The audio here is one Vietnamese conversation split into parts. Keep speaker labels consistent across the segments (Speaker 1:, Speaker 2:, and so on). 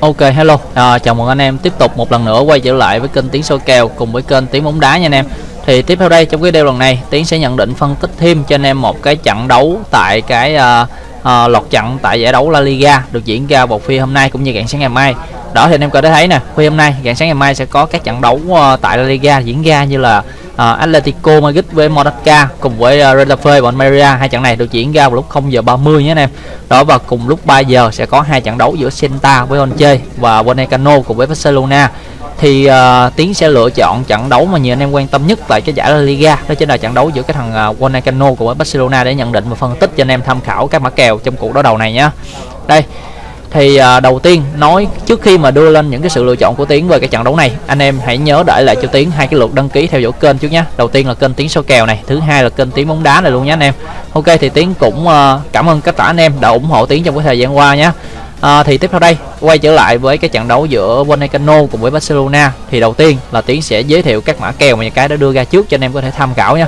Speaker 1: Ok hello, à, chào mừng anh em tiếp tục một lần nữa quay trở lại với kênh Tiếng soi kèo cùng với kênh Tiếng bóng đá nha anh em. Thì tiếp theo đây trong cái video lần này Tiến sẽ nhận định phân tích thêm cho anh em một cái trận đấu tại cái uh, uh, lọt trận tại giải đấu La Liga được diễn ra vào khuya hôm nay cũng như rạng sáng ngày mai. Đó thì anh em có thể thấy nè, khuya hôm nay rạng sáng ngày mai sẽ có các trận đấu uh, tại La Liga diễn ra như là uh, Atletico Madrid với Monaca cùng với ờ, uh, Retafe và Almeria. Hai trận này được diễn ra vào lúc 0 giờ 30 nhé anh em. Đó và cùng lúc 3 giờ sẽ có hai trận đấu giữa Celta với Onche và Vallecano cùng với Barcelona. Thì uh, tiến sẽ lựa chọn trận đấu mà nhiều anh em quan tâm nhất tại cái giải La Liga. Đó chính là trận đấu giữa cái thằng uh, Vallecano cùng với Barcelona để nhận định và phân tích cho anh em tham khảo các mã kèo trong cuộc đối đầu này nhé. Đây thì à, đầu tiên nói trước khi mà đưa lên những cái sự lựa chọn của tiến về cái trận đấu này anh em hãy nhớ để lại cho tiến hai cái lượt đăng ký theo dõi kênh trước nhé đầu tiên là kênh tiến số kèo này thứ hai là kênh tiến bóng đá này luôn nhé anh em. Ok thì tiến cũng à, cảm ơn tất cả anh em đã ủng hộ tiến trong cái thời gian qua nhé à, thì tiếp theo đây quay trở lại với cái trận đấu giữa Vallecano cùng với Barcelona. Thì đầu tiên là tiến sẽ giới thiệu các mã kèo mà nhà cái đã đưa ra trước cho anh em có thể tham khảo nhé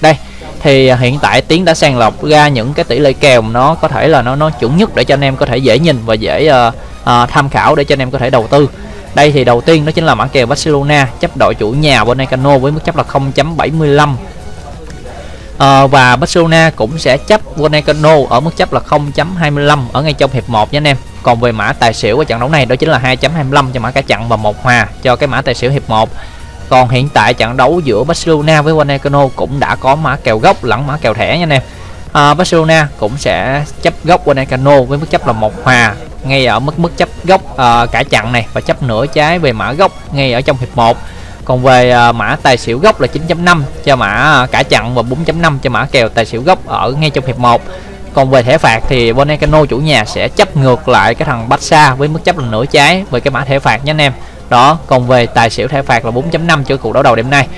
Speaker 1: đây thì à, hiện tại tiến đã sàng lọc ra những cái tỷ lệ kèo nó có thể là nó nó chuẩn nhất để cho anh em có thể dễ nhìn và dễ uh, uh, tham khảo để cho anh em có thể đầu tư. Đây thì đầu tiên đó chính là mã kèo Barcelona chấp đội chủ nhà Vallecano với mức chấp là 0.75 uh, ờ, và Barcelona cũng sẽ chấp Vallecano ở mức chấp là 0.25 ở ngay trong hiệp 1 nha anh em. Còn về mã tài xỉu của trận đấu này đó chính là 2.25 cho mã cả chặn và một hòa cho cái mã tài xỉu hiệp 1 còn hiện tại trận đấu giữa Barcelona với Wanekano cũng đã có mã kèo gốc lẫn mã kèo thẻ nha anh em à, Barcelona cũng sẽ chấp gốc Wanekano với mức chấp là một hòa ngay ở mức mức chấp gốc à, cả chặn này và chấp nửa trái về mã gốc ngay ở trong hiệp 1 còn về à, mã tài xỉu gốc là 9.5 cho mã à, cả chặn và 4.5 cho mã kèo tài xỉu gốc ở ngay trong hiệp 1 còn về thẻ phạt thì Vallecano chủ nhà sẽ chấp ngược lại cái thằng Barca với mức chấp là nửa trái về cái mã thẻ phạt nhé anh em đó còn về tài xỉu thẻ phạt là 4.5 cho cuộc đấu đầu đêm nay.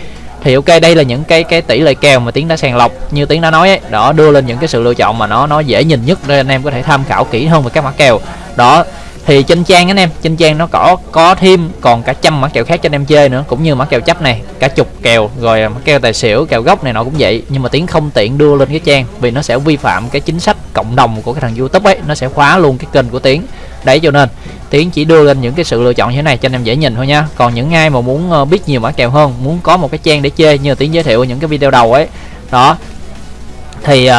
Speaker 1: Thì ok đây là những cái cái tỷ lệ kèo mà tiến đã sàng lọc. Như tiến đã nói ấy, đó đưa lên những cái sự lựa chọn mà nó nó dễ nhìn nhất để anh em có thể tham khảo kỹ hơn về các mã kèo. Đó thì trên trang anh em trên trang nó có có thêm còn cả trăm mã kèo khác cho anh em chơi nữa cũng như mã kèo chấp này cả chục kèo rồi mã kèo tài xỉu kèo gốc này nọ cũng vậy. Nhưng mà tiến không tiện đưa lên cái trang vì nó sẽ vi phạm cái chính sách cộng đồng của cái thằng youtube ấy nó sẽ khóa luôn cái kênh của tiến đấy cho nên tiến chỉ đưa lên những cái sự lựa chọn như thế này cho anh em dễ nhìn thôi nha. Còn những ai mà muốn ờ, biết nhiều mã kèo hơn muốn có một cái trang để chơi như tiến giới thiệu những cái video đầu ấy đó. Thì uh,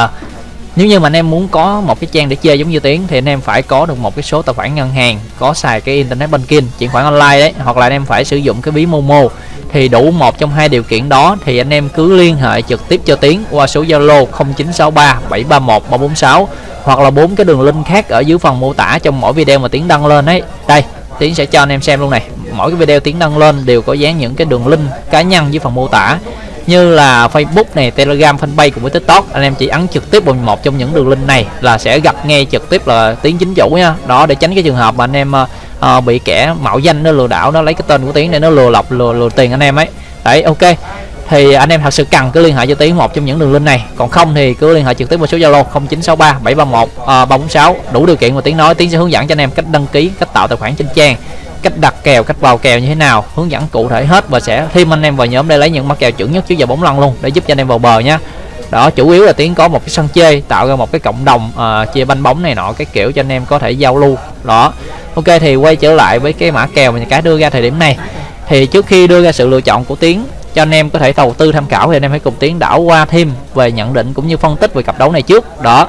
Speaker 1: nếu như mà anh em muốn có một cái trang để chơi giống như tiến thì anh em phải có được một cái số tài khoản ngân hàng có xài cái internet banking chuyển khoản online đấy hoặc là anh em phải sử dụng cái ví momo thì đủ một trong hai điều kiện đó thì anh em cứ liên hệ trực tiếp cho tiến qua số zalo 0963 731 346 hoặc là bốn cái đường link khác ở dưới phần mô tả trong mỗi video mà tiến đăng lên ấy. Đây tiến sẽ cho anh em xem luôn này. Mỗi cái video tiến đăng lên đều có dán những cái đường link cá nhân dưới phần mô tả như là Facebook này, Telegram, Fanpage cùng với TikTok. Anh em chỉ ấn trực tiếp vào một trong những đường link này là sẽ gặp ngay trực tiếp là tiến chính chủ nha. Đó để tránh cái trường hợp mà anh em ờ, uh, bị kẻ mạo danh nó lừa đảo nó lấy cái tên của tiến để nó lừa lọc lừa lừa tiền anh em ấy. Đấy ok. Thì anh em thật sự cần cứ liên hệ cho tiến một trong những đường link này. Còn không thì cứ liên hệ trực tiếp vào số zalo 0963 731 uh, 346 đủ điều kiện mà tiến nói. Tiến sẽ hướng dẫn cho anh em cách đăng ký cách tạo tài khoản trên trang cách đặt kèo cách vào kèo như thế nào hướng dẫn cụ thể hết và sẽ thêm anh em vào nhóm để lấy những mã kèo chuẩn nhất trước giờ bóng lăn luôn để giúp cho anh em vào bờ nhé đó chủ yếu là tiến có một cái sân chơi tạo ra một cái cộng đồng à, uh, chia banh bóng này nọ cái kiểu cho anh em có thể giao lưu. Đó. Ok thì quay trở lại với cái mã kèo mà cái đưa ra thời điểm này. Thì trước khi đưa ra sự lựa chọn của tiến cho anh em có thể đầu tư tham khảo thì anh em hãy cùng tiến đảo qua thêm về nhận định cũng như phân tích về cặp đấu này trước. Đó.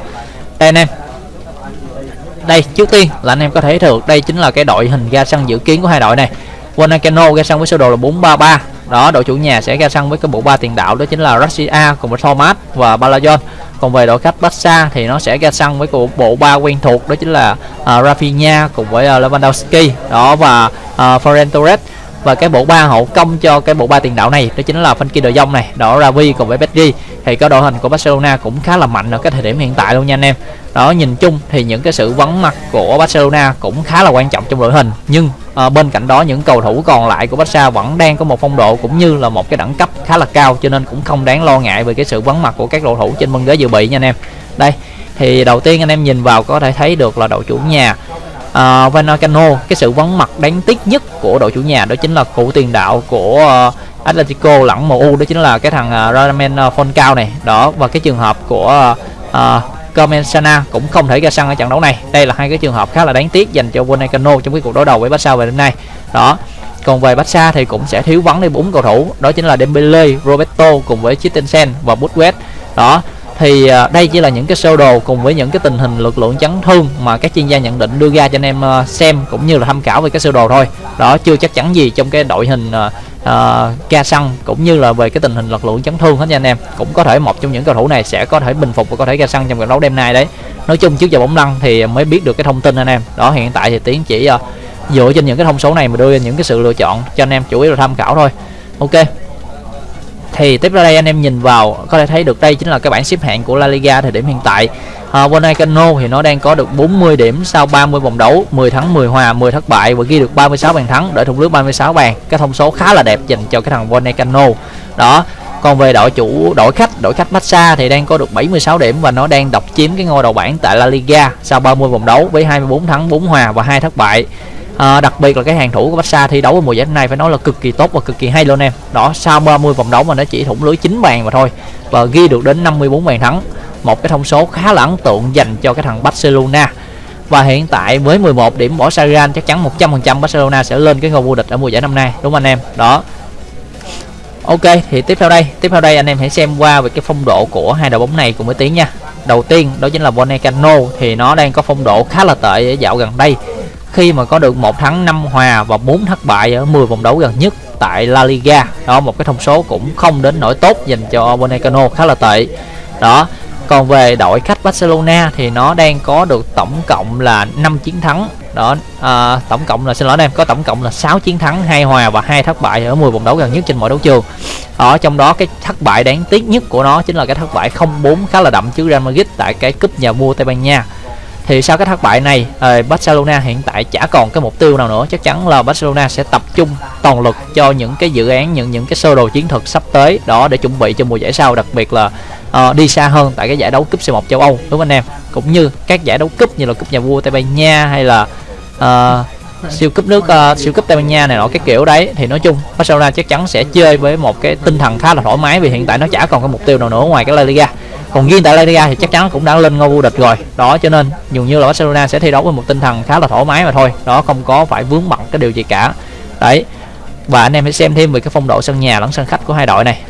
Speaker 1: Đây anh em. Đây trước tiên là anh em có thể được đây chính là cái đội hình ra sân dự kiến của hai đội này. Wanakano ra sân với sơ đồ là 433 đó đội chủ nhà sẽ ra sân với cái bộ ba tiền đạo đó chính là Russia cùng với Thomas và Balajon còn về đội khách Barca thì nó sẽ ra sân với bộ ba quen thuộc đó chính là uh, Rafinha cùng với uh, Lewandowski. Đó và uh, Ferran Torres. Và cái bộ ba hậu công cho cái bộ ba tiền đạo này đó chính là Frenkie De Jong này. Đó Ravi cùng với Pedri. Thì cái đội hình của Barcelona cũng khá là mạnh ở cái thời điểm hiện tại luôn nha anh em. Đó nhìn chung thì những cái sự vắng mặt của Barcelona cũng khá là quan trọng trong đội hình. Nhưng à, bên cạnh đó những cầu thủ còn lại của Barca vẫn đang có một phong độ cũng như là một cái đẳng cấp khá là cao cho nên cũng không đáng lo ngại về cái sự vắng mặt của các cầu thủ trên băng ghế dự bị nha anh em. Đây thì đầu tiên anh em nhìn vào có thể thấy được là đội chủ nhà ờ, uh, Vanacano cái sự vắng mặt đáng tiếc nhất của đội chủ nhà đó chính là cụ tiền đạo của uh, Atletico lẫn MU đó chính là cái thằng uh, Radamel Falcao này. Đó và cái trường hợp của uh, uh, Comensana cũng không thể ra sân ở trận đấu này. Đây là hai cái trường hợp khá là đáng tiếc dành cho Wanekano trong cái cuộc đối đầu với Barca về đêm nay. Đó còn về Barca thì cũng sẽ thiếu vắng đi bốn cầu thủ đó chính là Dembele, Roberto cùng với Christensen và Busquets. Đó thì à, đây chỉ là những cái sơ đồ cùng với những cái tình hình lực lượng chấn thương mà các chuyên gia nhận định đưa ra cho anh em à, xem cũng như là tham khảo về cái sơ đồ thôi. Đó chưa chắc chắn gì trong cái đội hình à, Ờ, uh, uh, ca xăng cũng như là về cái tình hình lật lượng chấn thương hết nha anh em. Cũng có thể một trong những cầu thủ này sẽ có thể bình phục và có thể ca xăng trong trận đấu đêm nay đấy. Nói chung trước giờ bóng lăn thì mới biết được cái thông tin anh em. Đó hiện tại thì tiến chỉ uh, dựa trên những cái thông số này mà đưa ra những cái sự lựa chọn cho anh em chủ yếu là tham khảo thôi. Ok. Thì tiếp ra đây anh em nhìn vào có thể thấy được đây chính là cái bảng xếp hạng của La Liga thời điểm hiện tại. Ờ, uh, Bonacano thì nó đang có được 40 điểm sau 30 vòng đấu 10 thắng 10 hòa 10 thất bại và ghi được 36 bàn thắng để thủng lưới 36 bàn. Cái thông số khá là đẹp dành cho cái thằng Bonacano đó còn về đội chủ đội khách đội khách Barca thì đang có được 76 điểm và nó đang độc chiếm cái ngôi đầu bảng tại La Liga sau 30 vòng đấu với 24 thắng 4 hòa và 2 thất bại. À, đặc biệt là cái hàng thủ của Barca thi đấu ở mùa giải này phải nói là cực kỳ tốt và cực kỳ hay luôn em. Đó sau 30 vòng đấu mà nó chỉ thủng lưới 9 bàn mà thôi và ghi được đến 54 bàn thắng một cái thông số khá là ấn tượng dành cho cái thằng Barcelona. Và hiện tại với 11 điểm bỏ Sagan chắc chắn 100% Barcelona sẽ lên cái ngôi vô địch ở mùa giải năm nay, đúng không anh em? Đó. Ok, thì tiếp theo đây. Tiếp theo đây anh em hãy xem qua về cái phong độ của hai đội bóng này cùng với tiếng nha. Đầu tiên, đó chính là Bonecano thì nó đang có phong độ khá là tệ ở dạo gần đây. Khi mà có được một thắng 5 hòa và 4 thất bại ở 10 vòng đấu gần nhất tại La Liga, đó, một cái thông số cũng không đến nổi tốt dành cho Bonecano khá là tệ. Đó còn về đội khách Barcelona thì nó đang có được tổng cộng là 5 chiến thắng. Đó à, tổng cộng là xin lỗi em có tổng cộng là 6 chiến thắng hai hòa và hai thất bại ở 10 vòng đấu gần nhất trên mọi đấu trường. Ở trong đó cái thất bại đáng tiếc nhất của nó chính là cái thất bại 0-4 khá là đậm trước Real Madrid tại cái cúp nhà vua Tây Ban Nha. Thì sau cái thất bại này ờ, Barcelona hiện tại chả còn cái mục tiêu nào nữa. Chắc chắn là Barcelona sẽ tập trung toàn lực cho những cái dự án những những cái sơ đồ chiến thuật sắp tới. Đó để chuẩn bị cho mùa giải sau đặc biệt là uh, đi xa hơn tại cái giải đấu cúp C1 châu Âu đúng không anh em? Cũng như các giải đấu cúp như là cúp nhà vua Tây Ban Nha hay là uh, siêu cúp nước uh, siêu cúp Tây Ban Nha này nọ cái kiểu đấy. Thì nói chung Barcelona chắc chắn sẽ chơi với một cái tinh thần khá là thoải mái vì hiện tại nó chả còn cái mục tiêu nào nữa ngoài cái La Liga. Còn riêng tại La Liga thì chắc chắn cũng đã lên ngôi vô địch rồi. Đó cho nên dường như là Barcelona sẽ thi đấu với một tinh thần khá là thoải mái mà thôi. Đó không có phải vướng bận cái điều gì cả. Đấy. Và anh em hãy xem thêm về cái phong độ sân nhà lẫn sân khách của hai đội này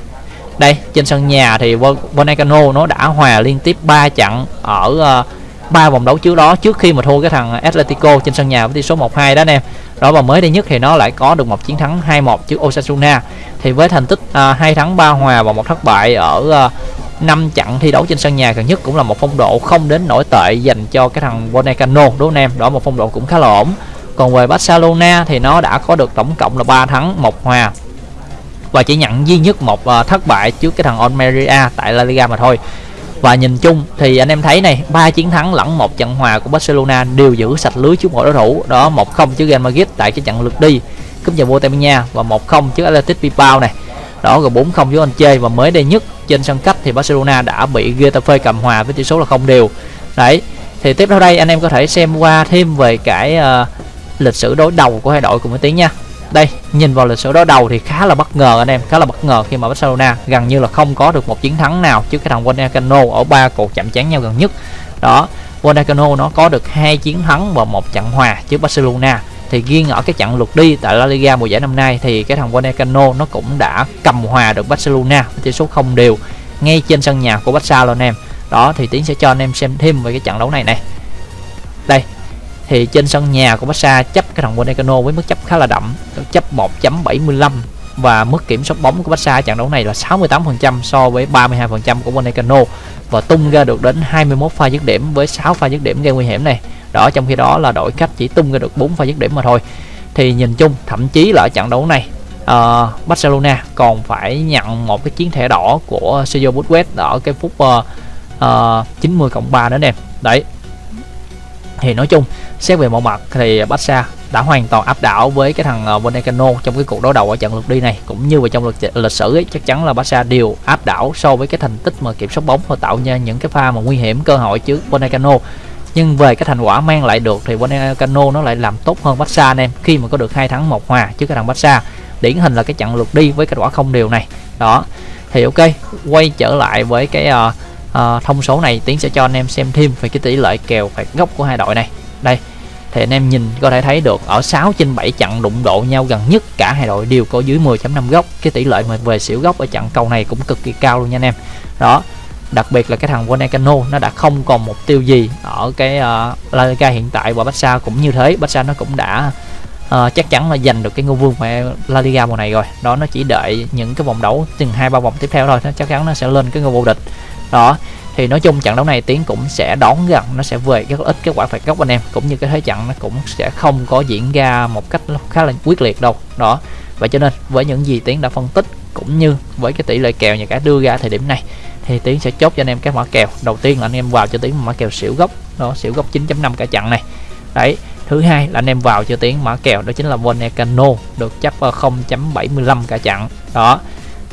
Speaker 1: đây trên sân nhà thì Bonacano nó đã hòa liên tiếp 3 trận ở ờ, ba vòng đấu trước đó trước khi mà thua cái thằng Atletico trên sân nhà với tỷ số 1-2 đó anh em đó và mới đây nhất thì nó lại có được một chiến thắng 2-1 trước Osasuna. Thì với thành tích ờ, uh, 2 thắng 3 hòa và một thất bại ở ờ, uh, 5 trận thi đấu trên sân nhà gần nhất cũng là một phong độ không đến nổi tệ dành cho cái thằng Bonacano đúng không em? Đó một phong độ cũng khá là ổn. Còn về Barcelona thì nó đã có được tổng cộng là 3 thắng một hòa và chỉ nhận duy nhất một uh, thất bại trước cái thằng Almeria tại La Liga mà thôi. Và nhìn chung thì anh em thấy này ba chiến thắng lẫn một trận hòa của Barcelona đều giữ sạch lưới trước mọi đối thủ. Đó một không trước Real Madrid tại cái trận lượt đi cúp nhà vua Tây Ban Nha và một không trước Athletic Bilbao này. Đó rồi 4-0 trước anh chơi và mới đây nhất trên sân khách thì Barcelona đã bị Getafe cầm hòa với tỷ số là không đều. Đấy thì tiếp theo đây anh em có thể xem qua thêm về cái uh, lịch sử đối đầu của hai đội cùng với tiếng nha đây, nhìn vào lịch sử đối đầu thì khá là bất ngờ anh em, khá là bất ngờ khi mà Barcelona gần như là không có được một chiến thắng nào trước cái thằng Vallecano ở ba cuộc chạm trán nhau gần nhất. Đó Vallecano nó có được hai chiến thắng và một trận hòa trước Barcelona. Thì riêng ở cái trận lượt đi tại La Liga mùa giải năm nay thì cái thằng Vallecano nó cũng đã cầm hòa được Barcelona với tỷ số không đều ngay trên sân nhà của Barca luôn anh em. Đó, thì tiến sẽ cho anh em xem thêm về cái trận đấu này này. Đây thì trên sân nhà của Barca chấp cái thằng Vallecano với mức chấp khá là đậm chấp 1.75 và mức kiểm soát bóng của Barca trận đấu này là 68% so với 32% của Vallecano và tung ra được đến 21 pha dứt điểm với 6 pha dứt điểm gây nguy hiểm này. Đó trong khi đó là đội khách chỉ tung ra được 4 pha dứt điểm mà thôi. Thì nhìn chung thậm chí là ở trận đấu này uh, Barcelona còn phải nhận một cái chiến thẻ đỏ của Sergio Busquets ở cái phút uh, uh, 90 cộng 3 nữa nè. Đấy thì nói chung xét về mọi mặt thì Barca đã hoàn toàn áp đảo với cái thằng uh, trong cái cuộc đối đầu ở trận lượt đi này. Cũng như vào trong lịch, lịch sử ấy, chắc chắn là Barca đều áp đảo so với cái thành tích mà kiểm soát bóng và tạo ra những cái pha mà nguy hiểm cơ hội trước Vallecano nhưng về cái thành quả mang lại được thì Vallecano nó lại làm tốt hơn Barca anh em khi mà có được hai thắng một hòa trước cái thằng Barca. Điển hình là cái trận lượt đi với kết quả không đều này. Đó thì ok quay trở lại với cái uh, uh, thông số này tiến sẽ cho anh em xem thêm về cái tỷ lệ kèo phạt góc của hai đội này. Đây thì anh em nhìn có thể thấy được ở 6 trên 7 trận đụng độ nhau gần nhất cả hai đội đều có dưới 10.5 góc cái tỷ lệ mà về xỉu góc ở trận cầu này cũng cực kỳ cao luôn nha anh em. Đó đặc biệt là cái thằng Vonecano nó đã không còn mục tiêu gì ở cái ờ, uh, La Liga hiện tại và Barca cũng như thế. Barca nó cũng đã uh, chắc chắn là giành được cái ngôi vương của La Liga mùa này rồi. Đó nó chỉ đợi những cái vòng đấu từng hai ba vòng tiếp theo thôi. Nó chắc chắn nó sẽ lên cái ngôi vô địch đó, thì nói chung trận đấu này tiến cũng sẽ đón gần nó sẽ về rất ít cái quả phạt góc anh em. Cũng như cái thế trận nó cũng sẽ không có diễn ra một cách khá là quyết liệt đâu. Đó, và cho nên với những gì tiến đã phân tích cũng như với cái tỷ lệ kèo nhà cái đưa ra thời điểm này, thì tiến sẽ chốt cho anh em các mã kèo. Đầu tiên là anh em vào cho tiến mã kèo xỉu gốc. Đó, xỉu gốc 9.5 cả trận này. Đấy, thứ hai là anh em vào cho tiến mã kèo, đó chính là Vonecano được chấp 0.75 cả trận. Đó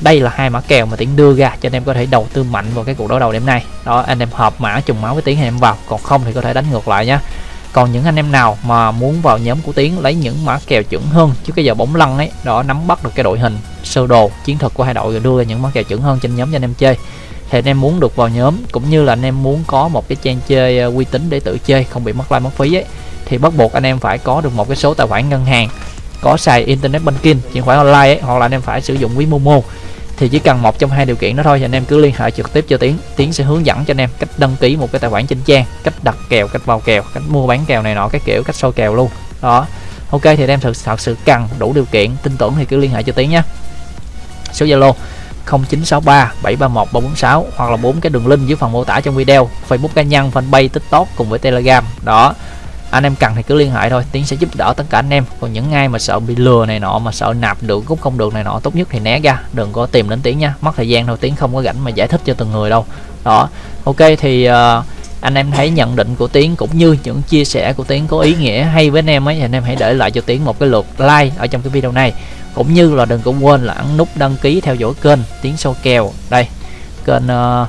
Speaker 1: đây là hai mã kèo mà tiến đưa ra cho anh em có thể đầu tư mạnh vào cái cuộc đấu đầu đêm nay. Đó, anh em hợp mã, trùng máu với tiến thì em vào. Còn không thì có thể đánh ngược lại nhé còn những anh em nào mà muốn vào nhóm của tiến lấy những mã kèo chuẩn hơn chứ cái giờ bóng lăn ấy, đó, nắm bắt được cái đội hình, sơ đồ, chiến thuật của hai đội rồi đưa ra những mã kèo chuẩn hơn trên nhóm cho anh em chơi. Thì anh em muốn được vào nhóm, cũng như là anh em muốn có một cái trang chơi ờ, uy tín để tự chơi, không bị mất like mất phí ấy, thì bắt buộc anh em phải có được một cái số tài khoản ngân hàng có xài internet banking chuyển khoản online ấy, hoặc là anh em phải sử dụng ví momo. Thì chỉ cần một trong hai điều kiện đó thôi thì anh em cứ liên hệ trực tiếp cho tiến. Tiến sẽ hướng dẫn cho anh em cách đăng ký một cái tài khoản trên trang cách đặt kèo cách vào kèo cách mua bán kèo này nọ cái kiểu cách soi kèo luôn. Đó. Ok thì anh em thật, thật sự cần đủ điều kiện tin tưởng thì cứ liên hệ cho tiến nhé. Số zalo 0963 731 346 hoặc là bốn cái đường link dưới phần mô tả trong video Facebook cá nhân fanpage tiktok cùng với telegram. Đó anh em cần thì cứ liên hệ thôi tiến sẽ giúp đỡ tất cả anh em. Còn những ai mà sợ bị lừa này nọ mà sợ nạp được cũng không được này nọ tốt nhất thì né ra đừng có tìm đến tiến nha. Mất thời gian đâu tiến không có rảnh mà giải thích cho từng người đâu. Đó ok thì uh, anh em thấy nhận định của tiến cũng như những chia sẻ của tiến có ý nghĩa hay với anh em ấy thì anh em hãy để lại cho tiến một cái lượt like ở trong cái video này. Cũng như là đừng có quên là ấn nút đăng ký theo dõi kênh tiến sâu kèo. Đây kênh uh,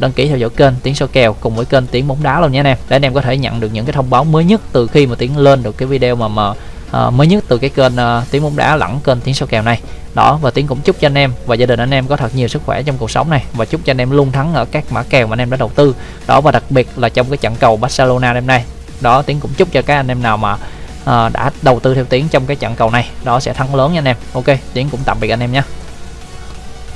Speaker 1: đăng ký theo dõi kênh tiếng số kèo cùng với kênh tiếng bóng đá luôn nhé anh em. Để anh em có thể nhận được những cái thông báo mới nhất từ khi mà tiếng lên được cái video mà mà uh, mới nhất từ cái kênh uh, tiếng bóng đá lẫn kênh tiếng số kèo này. Đó và tiếng cũng chúc cho anh em và gia đình anh em có thật nhiều sức khỏe trong cuộc sống này và chúc cho anh em luôn thắng ở các mã kèo mà anh em đã đầu tư. Đó và đặc biệt là trong cái trận cầu Barcelona đêm nay. Đó tiếng cũng chúc cho các anh em nào mà uh, đã đầu tư theo tiếng trong cái trận cầu này. Đó sẽ thắng lớn nha anh em. Ok tiếng cũng tạm biệt anh em nhé.